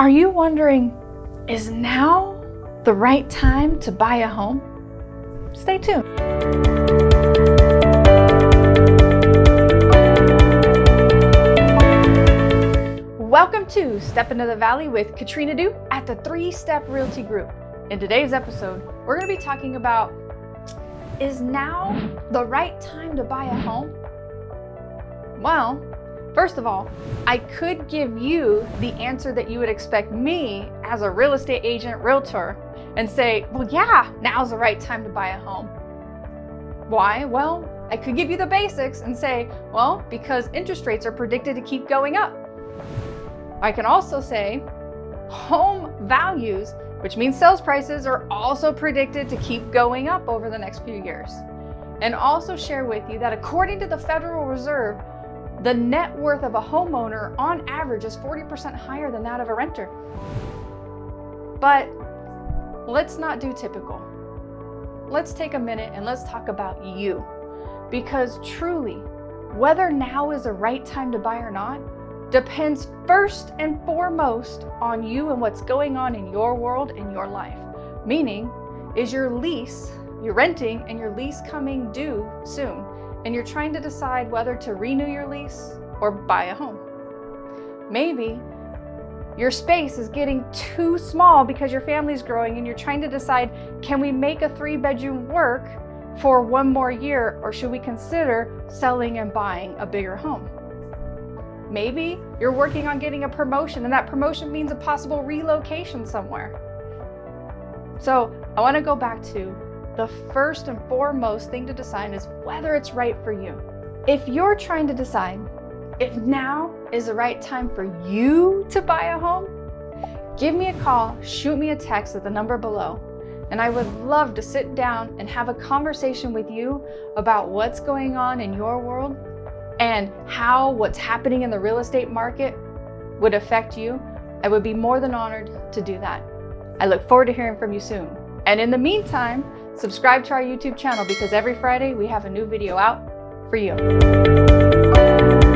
Are you wondering, is now the right time to buy a home? Stay tuned. Welcome to Step Into the Valley with Katrina Du at the Three Step Realty Group. In today's episode, we're going to be talking about is now the right time to buy a home? Well, First of all, I could give you the answer that you would expect me as a real estate agent, realtor, and say, well, yeah, now's the right time to buy a home. Why? Well, I could give you the basics and say, well, because interest rates are predicted to keep going up. I can also say home values, which means sales prices are also predicted to keep going up over the next few years. And also share with you that according to the Federal Reserve, the net worth of a homeowner on average is 40% higher than that of a renter. But let's not do typical. Let's take a minute and let's talk about you. Because truly, whether now is the right time to buy or not depends first and foremost on you and what's going on in your world in your life. Meaning, is your lease, you're renting and your lease coming due soon? And you're trying to decide whether to renew your lease or buy a home. Maybe your space is getting too small because your family's growing and you're trying to decide, can we make a three bedroom work for one more year or should we consider selling and buying a bigger home? Maybe you're working on getting a promotion and that promotion means a possible relocation somewhere. So I wanna go back to the first and foremost thing to decide is whether it's right for you. If you're trying to decide if now is the right time for you to buy a home, give me a call, shoot me a text at the number below, and I would love to sit down and have a conversation with you about what's going on in your world and how what's happening in the real estate market would affect you. I would be more than honored to do that. I look forward to hearing from you soon. And in the meantime, Subscribe to our YouTube channel because every Friday we have a new video out for you.